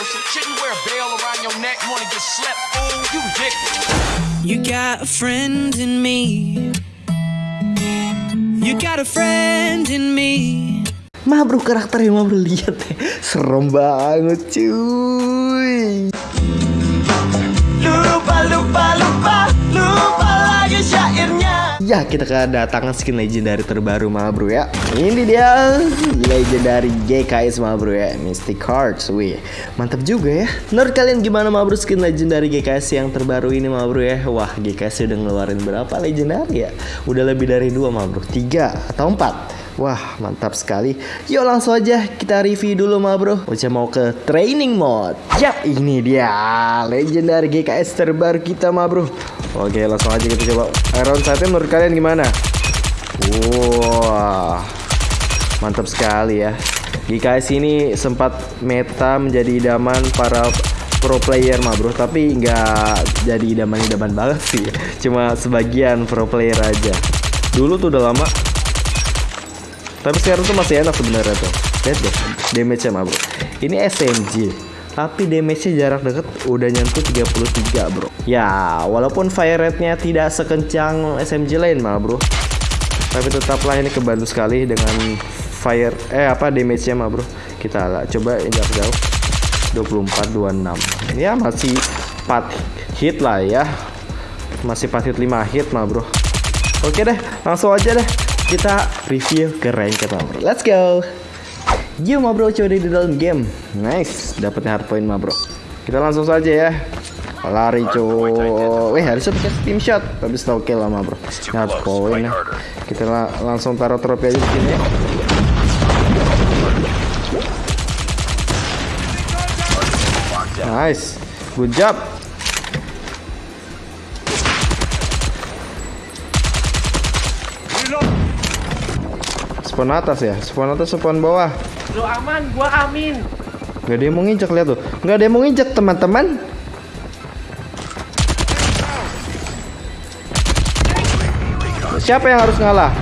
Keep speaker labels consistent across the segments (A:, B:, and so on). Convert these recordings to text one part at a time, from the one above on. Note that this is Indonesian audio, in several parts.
A: person. Shouldn't wear a bell around your neck. Wanna get slept, fool? You
B: got a friend in me. You got a friend in me.
C: Mah bro karakternya mah bro lihat deh serem banget cuy.
D: Lupa lupa lupa
C: Ya kita kedatangan skin legendary terbaru mah bro ya. Ini dia legendary GKS mah bro ya Mystic Hearts wih. Mantap juga ya. Menurut kalian gimana mah bro skin legendary GKS yang terbaru ini mah bro ya? Wah GKS udah ngeluarin berapa legendary ya? Udah lebih dari dua mah bro Tiga atau empat Wah mantap sekali. Yuk langsung aja kita review dulu mah bro. Uca mau ke training mode. Yap ini dia. Legendary GKS terbaru kita mah bro. Oke langsung aja kita coba. Iron Sight menurut kalian gimana? Wah Mantap sekali ya. GKS ini sempat meta menjadi idaman para pro player mah bro. Tapi nggak jadi idaman-idaman banget sih. Cuma sebagian pro player aja. Dulu tuh udah lama tapi sekarang tuh masih enak sebenarnya tuh. Lihat deh, damage-nya mah bro. Ini SMG, tapi damage-nya jarak deket udah nyentuh 33 bro. Ya, walaupun fire rate-nya tidak sekencang SMG lain mah bro. Tapi tetaplah ini kebantu sekali dengan fire eh apa damage-nya mah bro. Kita lah coba injak jauh. 24 26. Ya masih 4 hit lah ya. Masih 4 hit 5 hit mah bro. Oke deh, langsung aja deh kita review ke rank bro. Let's go. Yuk mah bro coba di dalam game. Nice, dapetnya hard point mah bro. Kita langsung saja ya. Lari cuy. Wih harusnya pakai steam shot, tapi slow kill lah bro. Hard point ya. Kita la langsung taruh trofi aja di sini. ya. Nice, good job. Spawn atas ya, spawn atas, spawn bawah.
E: Lu aman, gua amin.
C: Gak ada yang mau nginjek lihat tuh. Gak ada yang mau nginjek teman-teman. Siapa yang harus ngalah?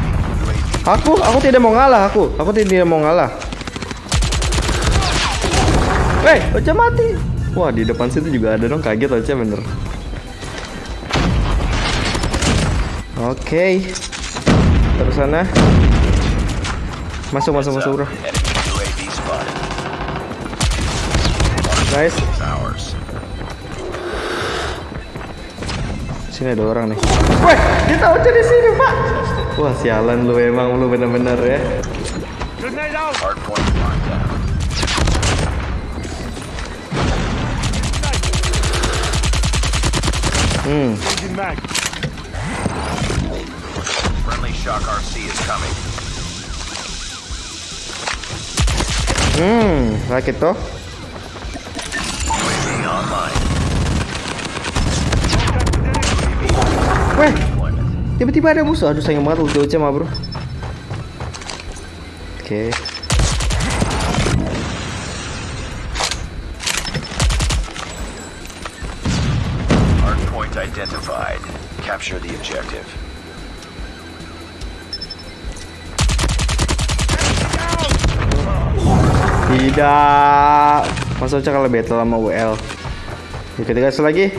C: Aku, aku tidak mau ngalah aku. Aku tidak mau ngalah. Weh, Ocha mati. Wah, di depan situ juga ada dong. Kaget Ocha bener. Oke. Terus sana. Masuk, masuk, masuk, bro.
A: Ours.
C: sini ada orang nih. Weh, dia tahu di sini, Pak. Wah, sialan lu emang lu bener-bener ya. Hmm.
A: Friendly Shock RC is coming.
C: Hmm, toh.
A: UAV online.
C: Weh, tiba-tiba ada musuh. Aduh, sayang banget ulti Ocha mah, bro. Oke.
A: Hardpoint identified. Capture the objective.
C: Tidak. Mas Ocha kalau battle sama WL. Oke, gas lagi.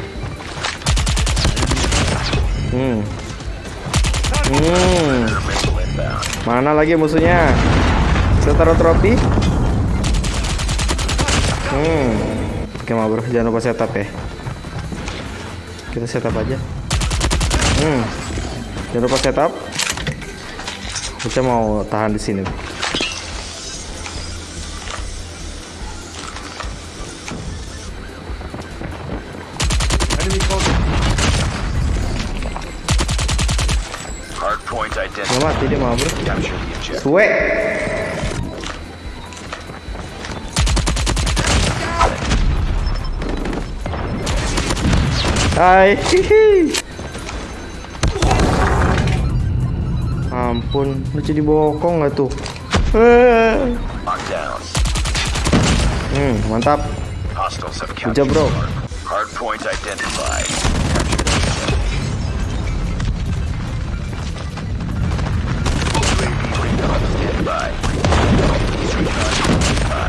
C: Hmm. Hmm. Mana lagi musuhnya? Kita taruh trofi. Hmm. Oke, mau bro, jangan lupa setup ya. Kita setup aja. Hmm. Jangan lupa setup. Kita mau tahan di sini.
A: Identified.
C: mati dia mau bro. Suwe. Hai. hihi. Ampun, lu jadi bokong nggak tuh? Hmm, mantap. Job, bro.
A: hard- Hardpoint identified.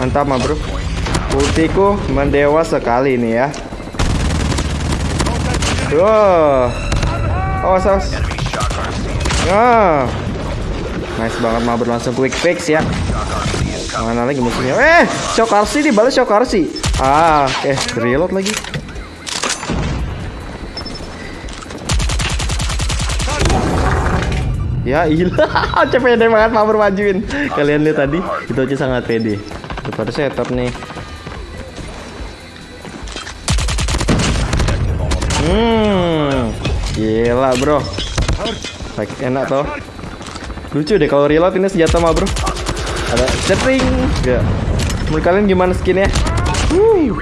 C: Mantap mah bro. Ultiku mendewa sekali nih ya. Wow. Awas awas. Ah. Nice banget mah langsung quick fix ya. Mana lagi musuhnya? Eh, shock RC dibalas shock RC. Ah, eh reload lagi. Ya ilah, pede banget Mabur majuin. Kalian lihat tadi, itu Oce sangat pede. Daripada setup nih. Hmm, gila bro. Like, enak toh. Lucu deh kalau reload ini senjata mah bro. Ada setting. Gak. Menurut kalian gimana skinnya? Wuh.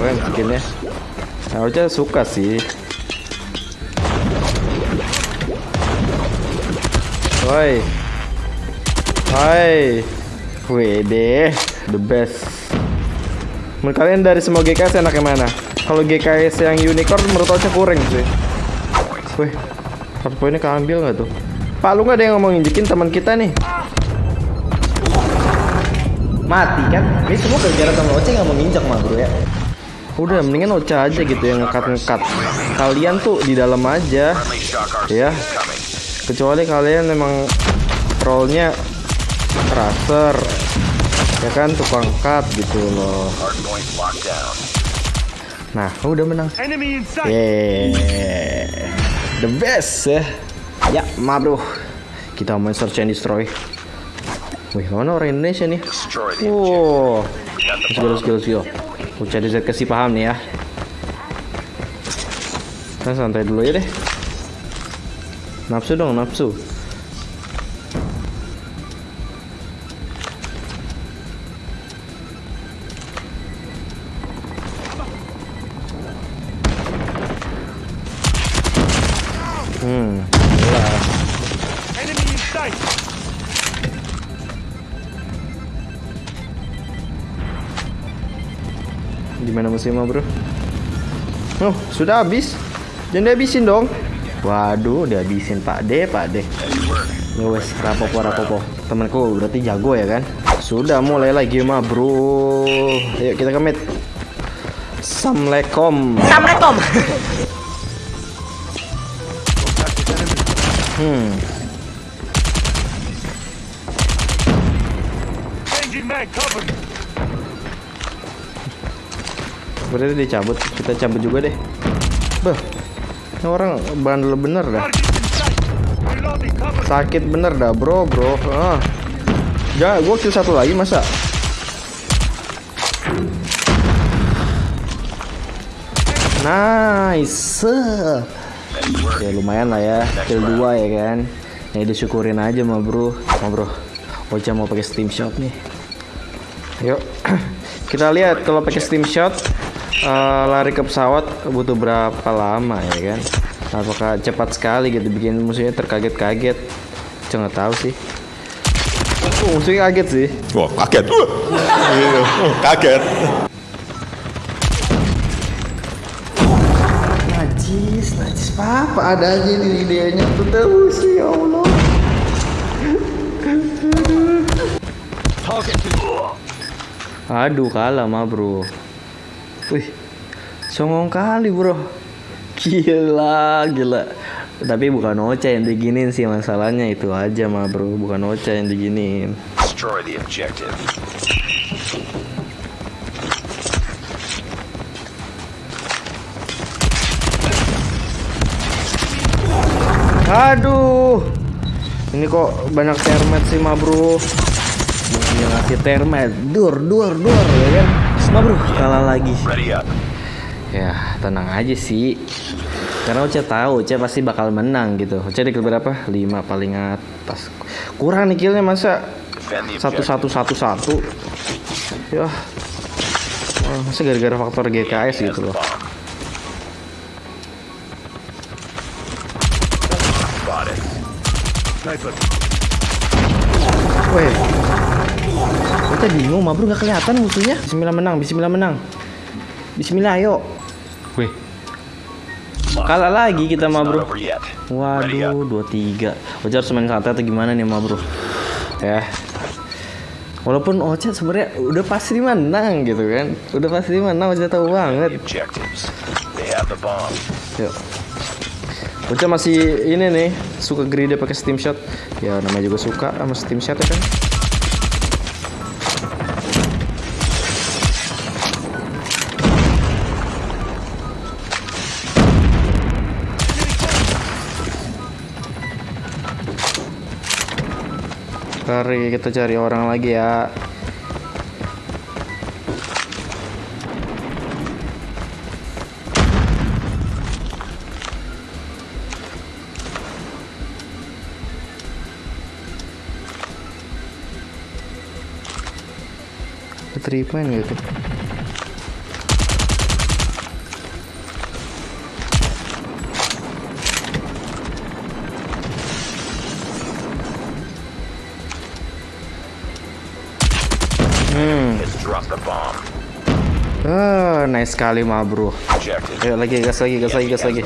C: Keren skinnya. Oce suka sih. Woi. Hai. Wede, the best. Menurut kalian dari semua GKS enaknya mana? Kalau GKS yang unicorn menurut Ocha kurang sih. Wih, satu poinnya keambil nggak tuh? Pak, lu nggak ada yang ngomong injekin teman kita nih? Mati kan? Ini semua gara-gara teman Ocha nggak mau nginjak mah bro ya. Udah, mendingan Ocha aja gitu yang ngekat-ngekat. Kalian tuh di dalam aja, ya. Kecuali kalian memang rollnya raser, ya kan tukang cut gitu loh. Nah, udah menang. Yeah, the best ya. Ya, ma bro. Kita main search and destroy. Wih, mana orang Indonesia nih? Wow. Let's go, let's go, let's go. Kasih paham nih ya. Kita santai dulu ya deh. Nafsu dong, nafsu. Gimana musimnya bro? Oh, sudah habis. Jangan dihabisin dong. Waduh, dihabisin Pak D, Pak D. Ya wes, rapopo rapopo. Temanku berarti jago ya kan? Sudah mulai lagi mah bro. Ayo kita kemit. Assalamualaikum.
E: Assalamualaikum.
C: Hmm. Berarti dicabut, kita cabut juga deh. Beh, ini orang bandel bener dah. Sakit bener dah bro, bro. Ah. Ya, gua kill satu lagi masa? Nice. Ya lumayan lah ya, kill dua ya kan. Ya disyukurin aja mah bro, mah bro. Ocha mau pakai steam shot nih. Yuk, kita lihat kalau pakai steam shot eh, lari ke pesawat butuh berapa lama ya kan? Apakah cepat sekali gitu bikin musuhnya terkaget-kaget? Saya nggak tahu sih. Oh, musuhnya kaget sih.
F: Wah, kaget. Uh, kaget.
C: Najis, najis papa ada aja ini idenya tuh terus ya Allah. Aduh kalah mah bro. Wih, songong kali bro. Gila, gila. Tapi bukan Ocha yang diginin sih masalahnya itu aja mah bro. Bukan Ocha yang diginin.
A: Destroy the objective.
C: Aduh. Ini kok banyak termet sih mah bro. Musuhnya ngasih termet. Dur, dur, dur ya kan. Mah bro, kalah lagi. Ya, tenang aja sih. Karena Oce tahu Oce pasti bakal menang gitu. Oce di kill berapa? 5 paling atas. Kurang nih killnya masa satu satu satu satu. Ya. Wah, masa gara-gara faktor GKS gitu loh.
A: bomb.
C: Oce bingung, mah bro nggak kelihatan musuhnya. Bismillah menang, Bismillah menang. Bismillah ayo. Weh. Kalah lagi kita mah bro. Waduh, 23. Oce harus main santai atau gimana nih, mah bro? Ya. Walaupun Ocha sebenarnya udah pasti menang gitu kan. Udah pasti menang, Ocha tahu banget. Yuk. Ocha masih ini nih, suka greedy pakai steam shot. Ya namanya juga suka sama steam shot ya kan. Mari kita cari orang lagi ya. Keterima gitu. Ah, nice sekali mah bro. Ayo lagi gas lagi, gas lagi, gas lagi.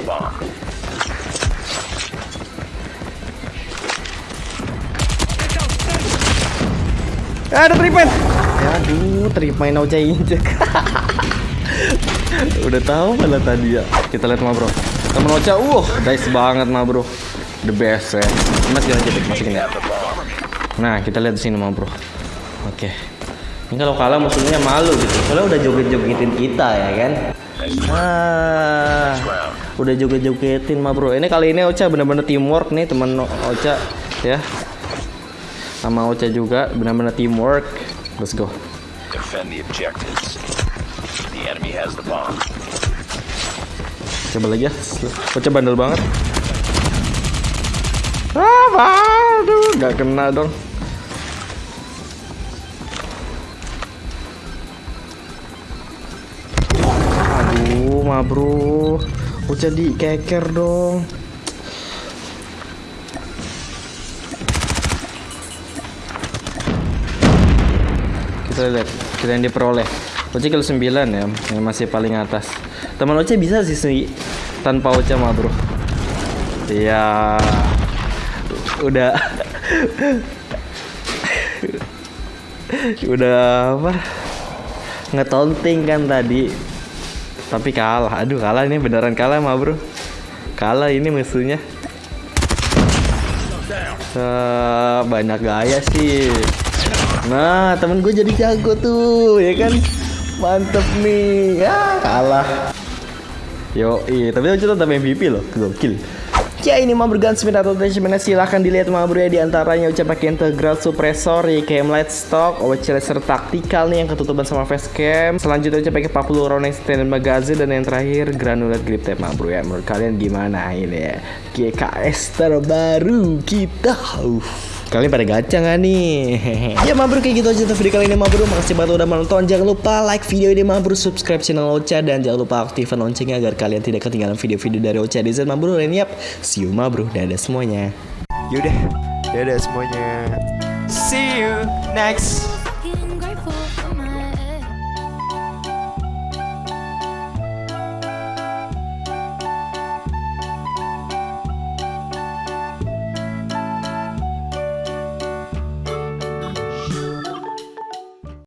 C: Eh, ada tripen. Ya, aduh, tripen Ocha injek. Udah tahu malah tadi ya. Kita lihat mah bro. Temen Ocha, uh, nice banget mah bro. The best ya. Mas jangan cetek masukin ya. Nah, kita lihat di sini mah bro. Oke. Ini kalau kalah musuhnya malu gitu. Soalnya udah joget-jogetin kita ya kan. Ah, udah joget-jogetin mah bro. Ini kali ini Ocha bener-bener teamwork nih teman Ocha ya. Sama Ocha juga benar-benar teamwork. Let's go.
G: Defend the objectives. The enemy has the bomb.
C: Coba lagi ya. Ocha bandel banget. Ah, aduh, nggak kena dong. Ma bro. Ocha dikeker dong. Kita lihat, kita yang diperoleh. Ocha kill 9 ya, yang masih paling atas. Teman Ocha bisa sih sih tanpa Ocha mah bro. Iya. Udah. Udah apa? Ngetonting kan tadi. Tapi kalah. Aduh, kalah ini beneran kalah mah bro. Kalah ini musuhnya. Eh, banyak gaya sih. Nah, temen gue jadi jago tuh, ya kan? Mantep nih. Ya, kalah. Yo, iya, tapi Ocha tetap MVP loh, gokil. Ya ini mau bergantung atau attachmentnya silahkan dilihat mah bro ya di antaranya Ocha pakai integral suppressor, YKM light stock, Ocha laser taktikal nih yang ketutupan sama facecam. Selanjutnya Ocha pakai 40 round extended magazine dan yang terakhir granular grip tape mah bro ya. Menurut kalian gimana ini ya? GKS terbaru kita. Uff. Kalian pada gacha nggak nih? ya mabro kayak gitu aja untuk video kali ini mabro. Makasih banget udah menonton. Jangan lupa like video ini mabro, subscribe channel Ocha dan jangan lupa aktifkan loncengnya agar kalian tidak ketinggalan video-video dari Ocha Design mabro. Dan yap, see you mabro. Dadah semuanya.
H: Yaudah, dadah semuanya. See you next